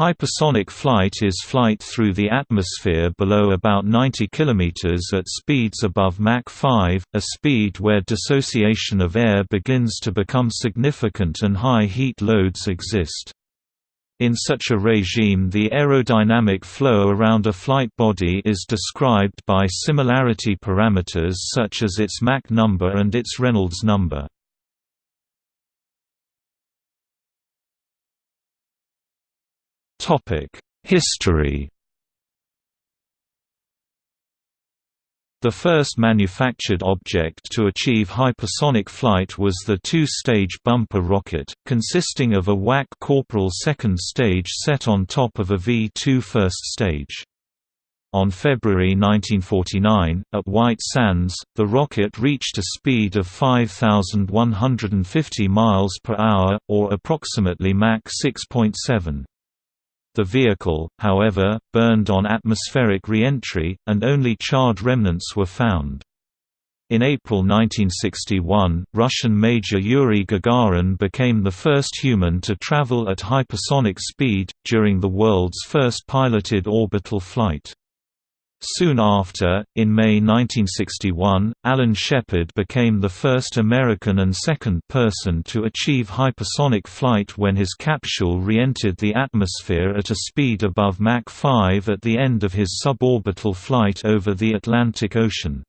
Hypersonic flight is flight through the atmosphere below about 90 km at speeds above Mach 5, a speed where dissociation of air begins to become significant and high heat loads exist. In such a regime the aerodynamic flow around a flight body is described by similarity parameters such as its Mach number and its Reynolds number. History The first manufactured object to achieve hypersonic flight was the two-stage bumper rocket, consisting of a WAC Corporal second stage set on top of a V-2 first stage. On February 1949, at White Sands, the rocket reached a speed of 5,150 miles per hour, or approximately Mach 6.7. The vehicle, however, burned on atmospheric re-entry, and only charred remnants were found. In April 1961, Russian Major Yuri Gagarin became the first human to travel at hypersonic speed, during the world's first piloted orbital flight. Soon after, in May 1961, Alan Shepard became the first American and second person to achieve hypersonic flight when his capsule re-entered the atmosphere at a speed above Mach 5 at the end of his suborbital flight over the Atlantic Ocean.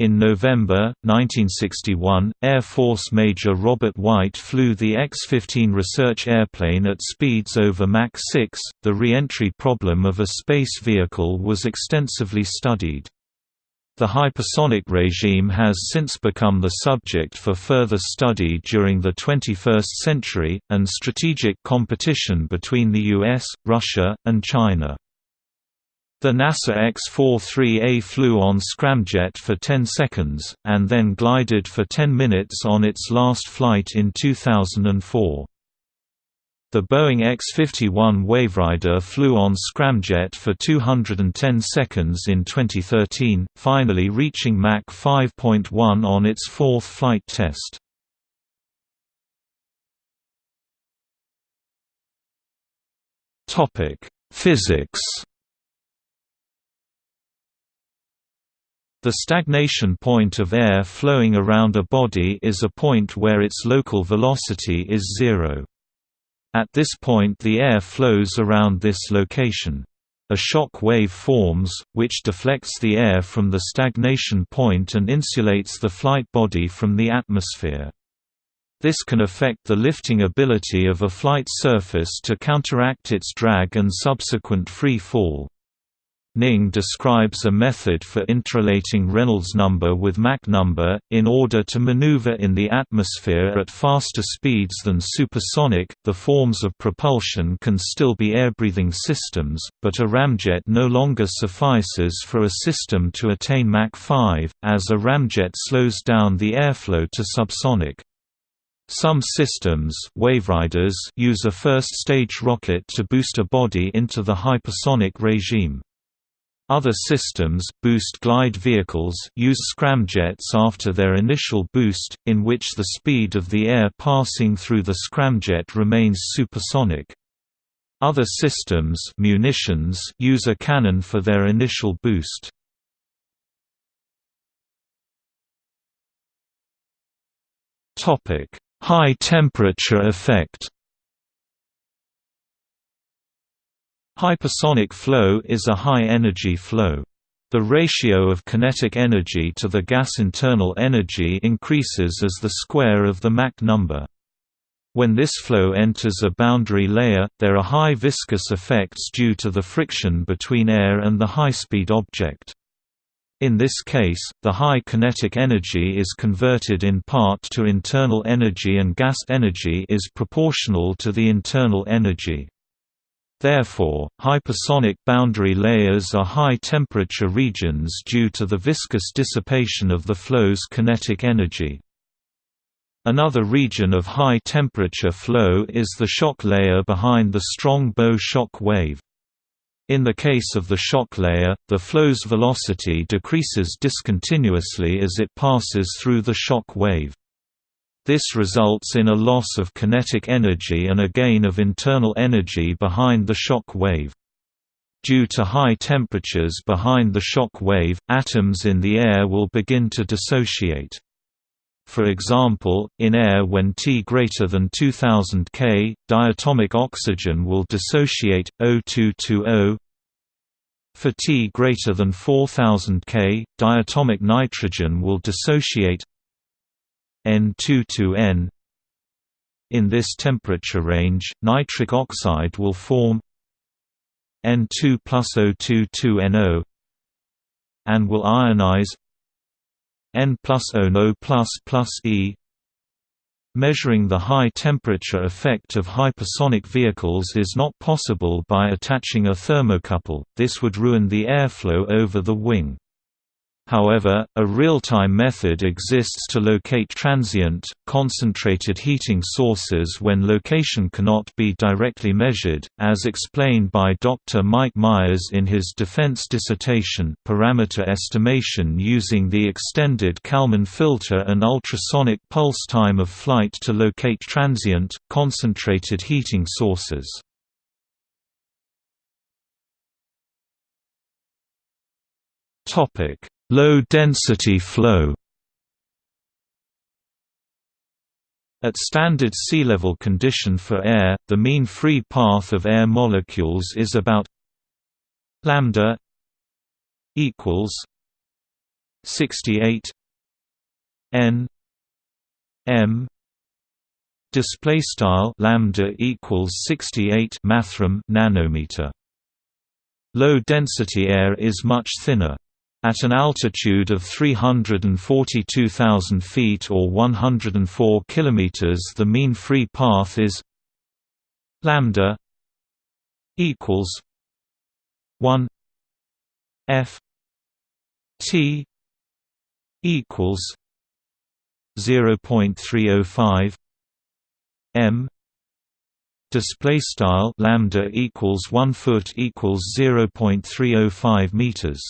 In November, 1961, Air Force Major Robert White flew the X-15 research airplane at speeds over Mach 6. The re-entry problem of a space vehicle was extensively studied. The hypersonic regime has since become the subject for further study during the 21st century, and strategic competition between the US, Russia, and China. The NASA X-43A flew on scramjet for 10 seconds, and then glided for 10 minutes on its last flight in 2004. The Boeing X-51 Waverider flew on scramjet for 210 seconds in 2013, finally reaching Mach 5.1 on its fourth flight test. Physics The stagnation point of air flowing around a body is a point where its local velocity is zero. At this point the air flows around this location. A shock wave forms, which deflects the air from the stagnation point and insulates the flight body from the atmosphere. This can affect the lifting ability of a flight surface to counteract its drag and subsequent free fall. Ning describes a method for interrelating Reynolds number with Mach number, in order to maneuver in the atmosphere at faster speeds than supersonic. The forms of propulsion can still be air-breathing systems, but a ramjet no longer suffices for a system to attain Mach 5, as a ramjet slows down the airflow to subsonic. Some systems waveriders use a first-stage rocket to boost a body into the hypersonic regime. Other systems, boost glide vehicles, use scramjets after their initial boost, in which the speed of the air passing through the scramjet remains supersonic. Other systems munitions use a cannon for their initial boost. High temperature effect Hypersonic flow is a high-energy flow. The ratio of kinetic energy to the gas internal energy increases as the square of the Mach number. When this flow enters a boundary layer, there are high viscous effects due to the friction between air and the high-speed object. In this case, the high kinetic energy is converted in part to internal energy and gas energy is proportional to the internal energy. Therefore, hypersonic boundary layers are high-temperature regions due to the viscous dissipation of the flow's kinetic energy. Another region of high-temperature flow is the shock layer behind the strong bow shock wave. In the case of the shock layer, the flow's velocity decreases discontinuously as it passes through the shock wave. This results in a loss of kinetic energy and a gain of internal energy behind the shock wave. Due to high temperatures behind the shock wave, atoms in the air will begin to dissociate. For example, in air when T greater than 2000 K, diatomic oxygen will dissociate, O2 to O. For T greater than 4000 K, diatomic nitrogen will dissociate N2 to N. In this temperature range, nitric oxide will form N2 plus O2 to NO and will ionize N plus O plus plus E. Measuring the high temperature effect of hypersonic vehicles is not possible by attaching a thermocouple, this would ruin the airflow over the wing. However, a real-time method exists to locate transient, concentrated heating sources when location cannot be directly measured, as explained by Dr. Mike Myers in his defense dissertation Parameter Estimation using the extended Kalman filter and ultrasonic pulse time of flight to locate transient, concentrated heating sources. Topic Low-density flow. At standard sea level condition for air, the mean free path of air molecules is about lambda equals 68 n m display style lambda equals 68 mathrm nanometer. Low density air is much thinner at an altitude of 342,000 feet or 104 kilometers, the mean free path is lambda equals 1 f t equals 0.305 m. Display style lambda equals 1 foot equals 0.305 meters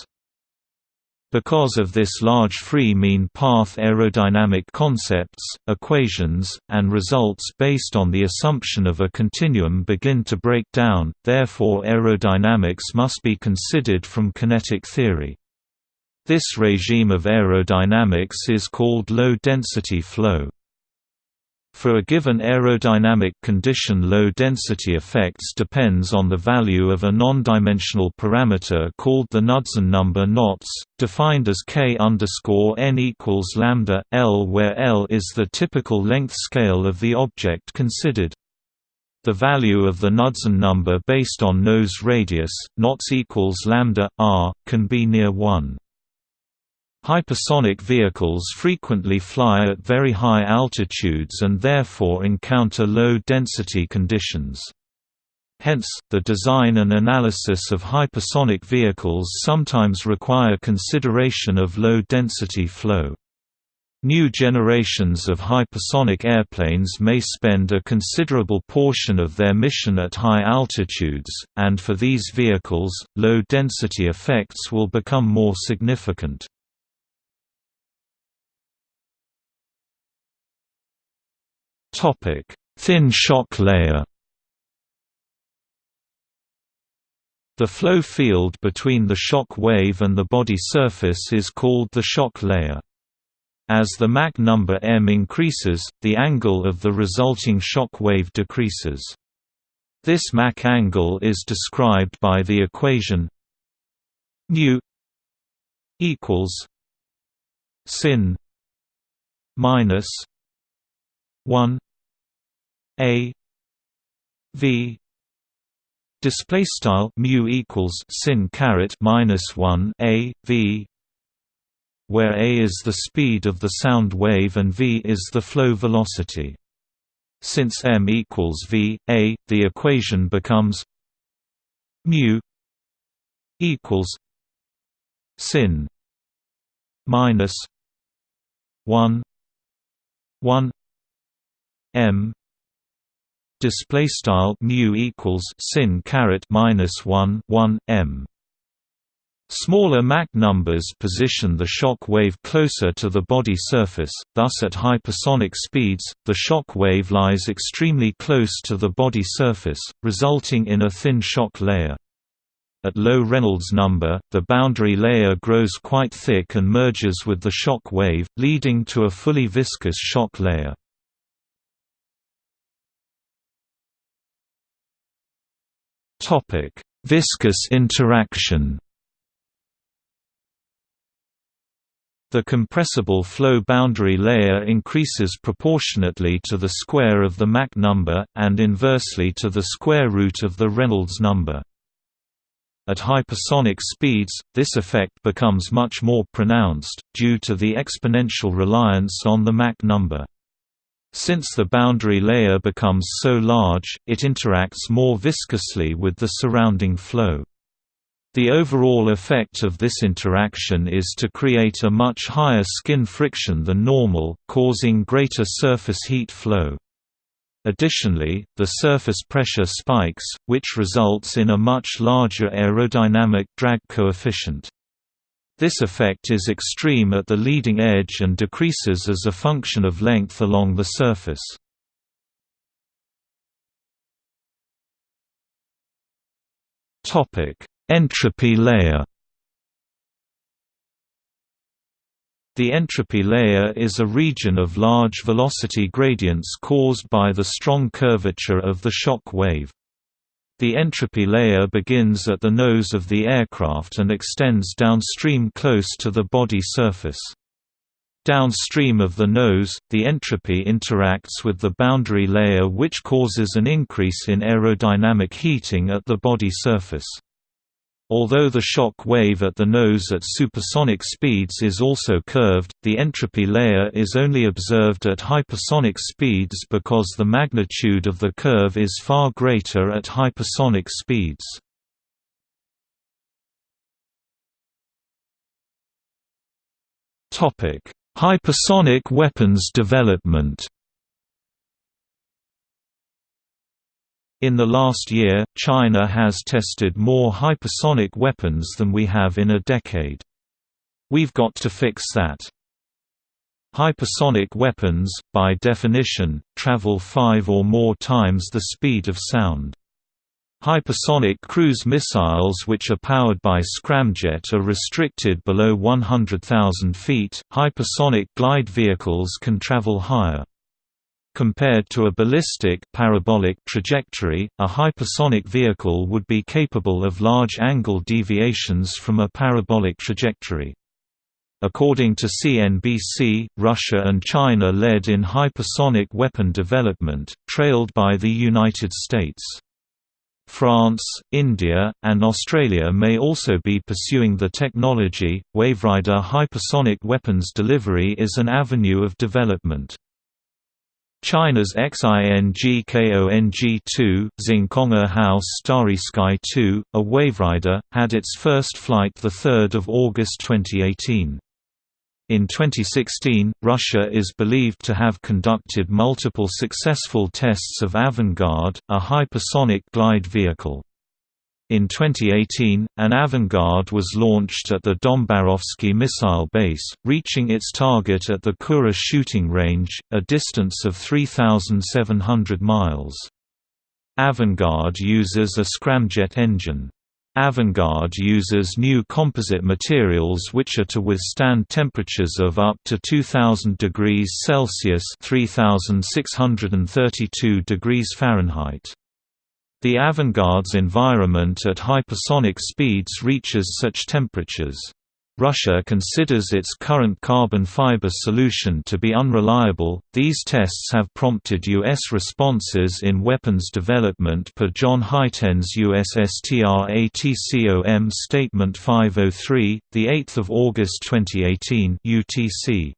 because of this large free mean path aerodynamic concepts, equations, and results based on the assumption of a continuum begin to break down, therefore aerodynamics must be considered from kinetic theory. This regime of aerodynamics is called low-density flow. For a given aerodynamic condition low-density effects depends on the value of a non-dimensional parameter called the Knudsen number knots, defined as k n equals lambda, L where L is the typical length scale of the object considered. The value of the Knudsen number based on nose radius, knots equals lambda, r, can be near 1. Hypersonic vehicles frequently fly at very high altitudes and therefore encounter low-density conditions. Hence, the design and analysis of hypersonic vehicles sometimes require consideration of low-density flow. New generations of hypersonic airplanes may spend a considerable portion of their mission at high altitudes, and for these vehicles, low-density effects will become more significant. Topic: Thin shock layer. The flow field between the shock wave and the body surface is called the shock layer. As the Mach number m increases, the angle of the resulting shock wave decreases. This Mach angle is described by the equation nu equals sin minus 1 a v display style mu equals sin caret minus 1 a v where a is the speed of the sound wave and v is the flow velocity. Since m equals v a the equation becomes mu equals sin minus 1 1 m display style mu equals sin caret minus 1 1 m Smaller Mach numbers position the shock wave closer to the body surface, thus at hypersonic speeds, the shock wave lies extremely close to the body surface, resulting in a thin shock layer. At low Reynolds number, the boundary layer grows quite thick and merges with the shock wave, leading to a fully viscous shock layer. Viscous interaction The compressible flow boundary layer increases proportionately to the square of the Mach number, and inversely to the square root of the Reynolds number. At hypersonic speeds, this effect becomes much more pronounced, due to the exponential reliance on the Mach number. Since the boundary layer becomes so large, it interacts more viscously with the surrounding flow. The overall effect of this interaction is to create a much higher skin friction than normal, causing greater surface heat flow. Additionally, the surface pressure spikes, which results in a much larger aerodynamic drag coefficient. This effect is extreme at the leading edge and decreases as a function of length along the surface. Topic: Entropy layer The entropy layer is a region of large velocity gradients caused by the strong curvature of the shock wave. The entropy layer begins at the nose of the aircraft and extends downstream close to the body surface. Downstream of the nose, the entropy interacts with the boundary layer which causes an increase in aerodynamic heating at the body surface. Although the shock wave at the nose at supersonic speeds is also curved, the entropy layer is only observed at hypersonic speeds because the magnitude of the curve is far greater at hypersonic speeds. Hypersonic weapons development In the last year, China has tested more hypersonic weapons than we have in a decade. We've got to fix that. Hypersonic weapons, by definition, travel five or more times the speed of sound. Hypersonic cruise missiles which are powered by scramjet are restricted below 100,000 feet. Hypersonic glide vehicles can travel higher. Compared to a ballistic parabolic trajectory, a hypersonic vehicle would be capable of large angle deviations from a parabolic trajectory. According to CNBC, Russia and China led in hypersonic weapon development, trailed by the United States. France, India, and Australia may also be pursuing the technology. Waverider hypersonic weapons delivery is an avenue of development. China's XINGKONG-2, Xingkong House Starry Sky 2, a Waverider, had its first flight 3 August 2018. In 2016, Russia is believed to have conducted multiple successful tests of Avangard, a hypersonic glide vehicle. In 2018, an Avangard was launched at the Dombarovsky missile base, reaching its target at the Kura shooting range, a distance of 3,700 miles. Avangard uses a scramjet engine. Avangard uses new composite materials which are to withstand temperatures of up to 2000 degrees Celsius (3632 degrees Fahrenheit). The Avangard's environment at hypersonic speeds reaches such temperatures. Russia considers its current carbon fiber solution to be unreliable. These tests have prompted U.S. responses in weapons development per John Hyten's USSTR Statement 503, 8 August 2018 UTC.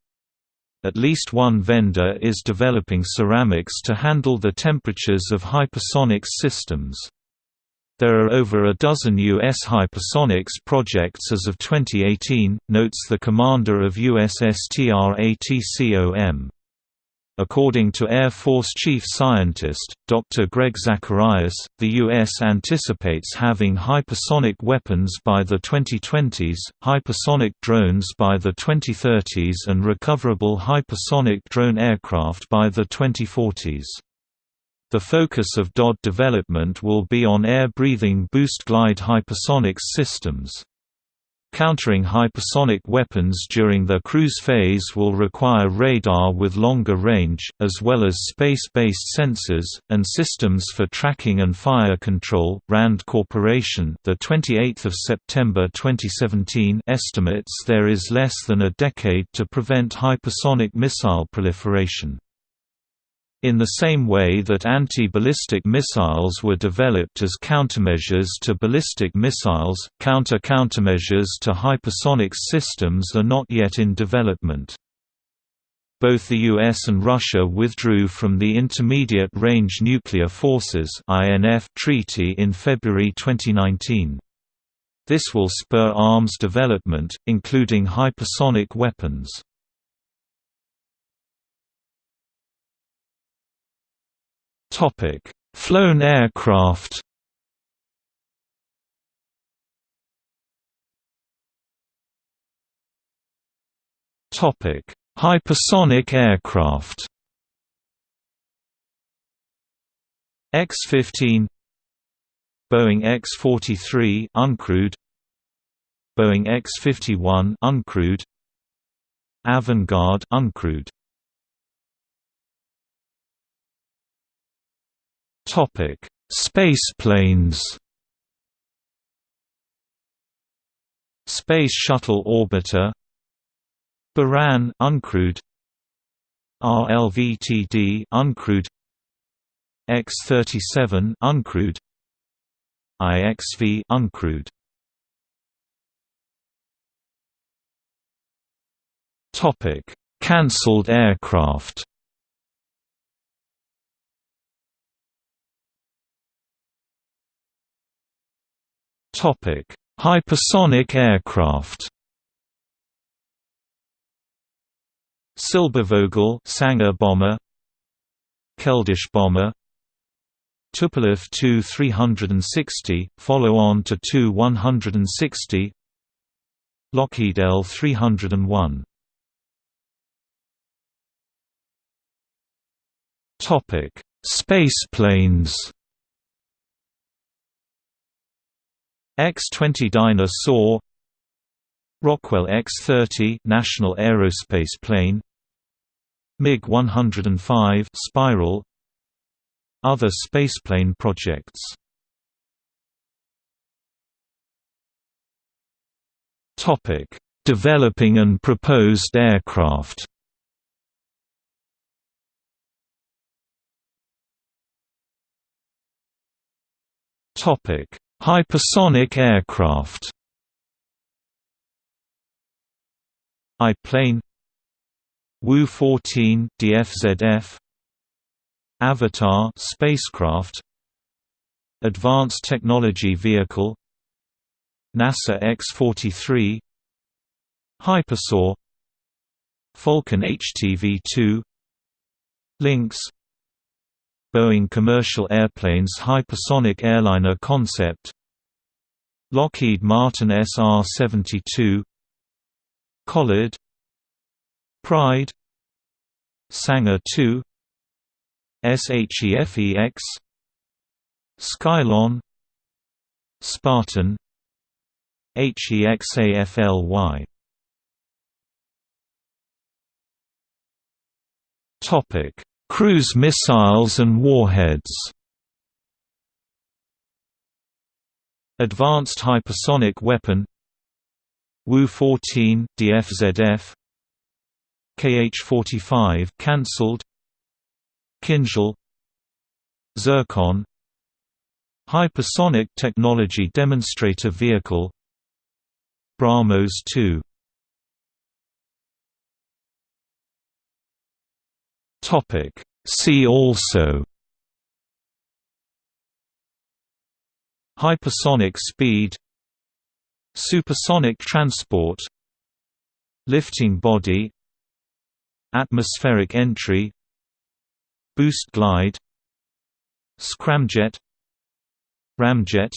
At least one vendor is developing ceramics to handle the temperatures of hypersonics systems. There are over a dozen U.S. hypersonics projects as of 2018, notes the commander of USSTRATCOM. According to Air Force Chief Scientist, Dr. Greg Zacharias, the U.S. anticipates having hypersonic weapons by the 2020s, hypersonic drones by the 2030s and recoverable hypersonic drone aircraft by the 2040s. The focus of DOD development will be on air-breathing boost-glide hypersonics systems. Countering hypersonic weapons during their cruise phase will require radar with longer range, as well as space-based sensors and systems for tracking and fire control. Rand Corporation, the 28th of September 2017, estimates there is less than a decade to prevent hypersonic missile proliferation. In the same way that anti-ballistic missiles were developed as countermeasures to ballistic missiles, counter-countermeasures to hypersonic systems are not yet in development. Both the US and Russia withdrew from the Intermediate Range Nuclear Forces treaty in February 2019. This will spur arms development, including hypersonic weapons. Topic: Flown aircraft. Topic: Hypersonic aircraft. X-15 Boeing X-43 uncrewed Boeing X-51 uncrewed Avangard uncrewed Topic: Spaceplanes. Space Shuttle Orbiter Buran uncrewed RLVTD uncrewed X-37 uncrewed IXV uncrewed Topic: Cancelled aircraft Topic: Hypersonic aircraft. Silbervogel Sanger bomber, Keldysh bomber, Tupolev Tu-360, follow-on to Tu-160, Lockheed L-301. Topic: Spaceplanes. X-20 Dyna Soar Rockwell X-30 National Aerospace Plane MiG-105 Spiral Other spaceplane projects Topic: Developing and proposed aircraft. Topic: Hypersonic aircraft. I-plane. Wu-14 DFZF Avatar spacecraft. Advanced Technology Vehicle. NASA X-43 HyperSoar Falcon HTV-2 Lynx Boeing Commercial Airplanes Hypersonic Airliner Concept. Lockheed Martin SR-72 Collard. Pride. Sanger 2 SHEFEX Skylon. Spartan. HEXAFLY Topic Cruise missiles and warheads. Advanced Hypersonic Weapon. Wu-14 DFZF KH-45 cancelled. Kinzhal Zircon. Hypersonic Technology Demonstrator Vehicle. BrahMos 2 Topic. See also Hypersonic speed Supersonic transport Lifting body Atmospheric entry Boost glide Scramjet Ramjet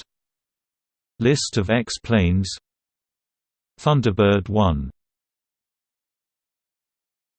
List of X-planes Thunderbird 1